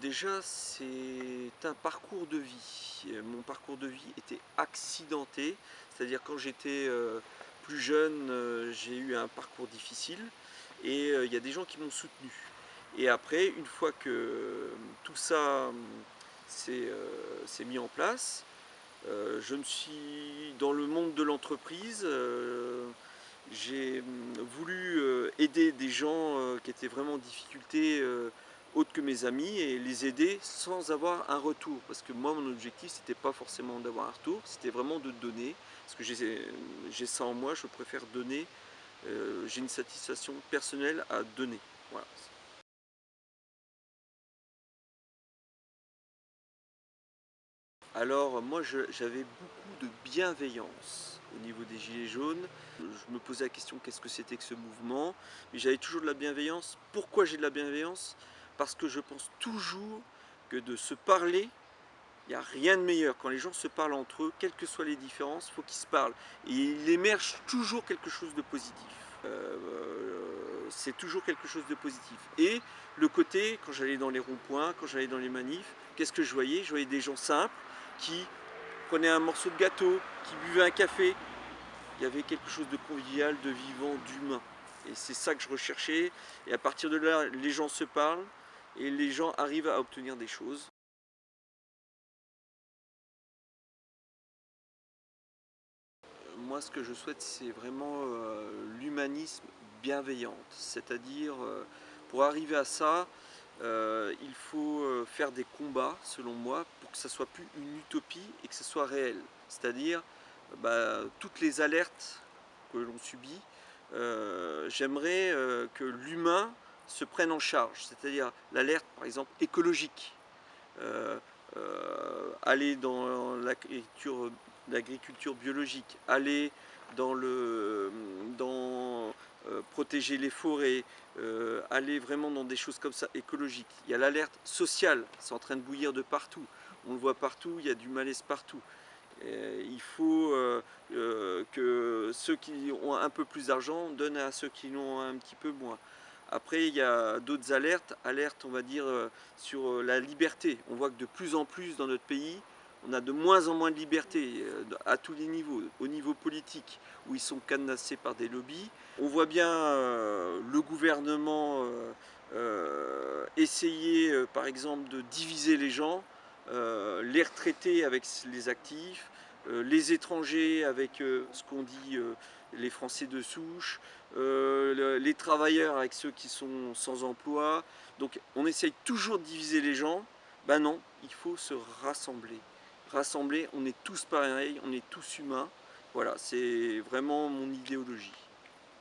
déjà, c'est un parcours de vie. Mon parcours de vie était accidenté, c'est-à-dire quand j'étais euh, plus jeune, euh, j'ai eu un parcours difficile et il y a des gens qui m'ont soutenu. Et après, une fois que tout ça s'est mis en place, je me suis dans le monde de l'entreprise, j'ai voulu aider des gens qui étaient vraiment en difficulté autres que mes amis et les aider sans avoir un retour. Parce que moi, mon objectif, c'était pas forcément d'avoir un retour, c'était vraiment de donner. Parce que j'ai ça en moi, je préfère donner. Euh, j'ai une satisfaction personnelle à donner. Voilà. Alors moi j'avais beaucoup de bienveillance au niveau des Gilets jaunes. Je me posais la question qu'est-ce que c'était que ce mouvement? J'avais toujours de la bienveillance. Pourquoi j'ai de la bienveillance? Parce que je pense toujours que de se parler, il n'y a rien de meilleur. Quand les gens se parlent entre eux, quelles que soient les différences, il faut qu'ils se parlent. Et il émerge toujours quelque chose de positif. Euh, c'est toujours quelque chose de positif. Et le côté, quand j'allais dans les ronds-points, quand j'allais dans les manifs, qu'est-ce que je voyais? Je voyais des gens simples qui prenaient un morceau de gâteau, qui buvaient un café. Il y avait quelque chose de convivial, de vivant, d'humain. Et c'est ça que je recherchais. Et à partir de là, les gens se parlent, et les gens arrivent à obtenir des choses. Moi, ce que je souhaite, c'est vraiment euh, l'humanisme bienveillante. C'est-à-dire, euh, pour arriver à ça, euh, il faut faire des combats, selon moi, pour que ça soit plus une utopie et que ce soit réel. C'est-à-dire, bah, toutes les alertes que l'on subit, j'aimerais que l'humain se prennent en charge, c'est-à-dire l'alerte par exemple écologique, euh, euh, aller dans l'agriculture biologique, aller dans le dans euh, protéger les forêts, aller vraiment dans des choses comme ça écologiques. Il y a l'alerte sociale, c'est en train de bouillir de partout, on le voit partout, il y a du malaise partout. il faut que ceux qui ont un peu plus d'argent donnent à ceux qui en ont un petit peu moins. Après, il y a d'autres alertes, alertes on va dire euh, sur euh, la liberté. On voit que de plus en plus dans notre pays, on a de moins en moins de liberté euh, à tous les niveaux, au niveau politique, où ils sont cadenassés par des lobbies. On voit bien le gouvernement essayer, par exemple, de diviser les gens, les retraités avec les actifs, les étrangers avec ce qu'on dit les Français de souche, euh, les travailleurs avec ceux qui sont sans emploi. Donc on essaye toujours de diviser les gens. Ben non, il faut se rassembler. Rassembler, on est tous pareils, on est tous humains. Voilà, c'est vraiment mon idéologie.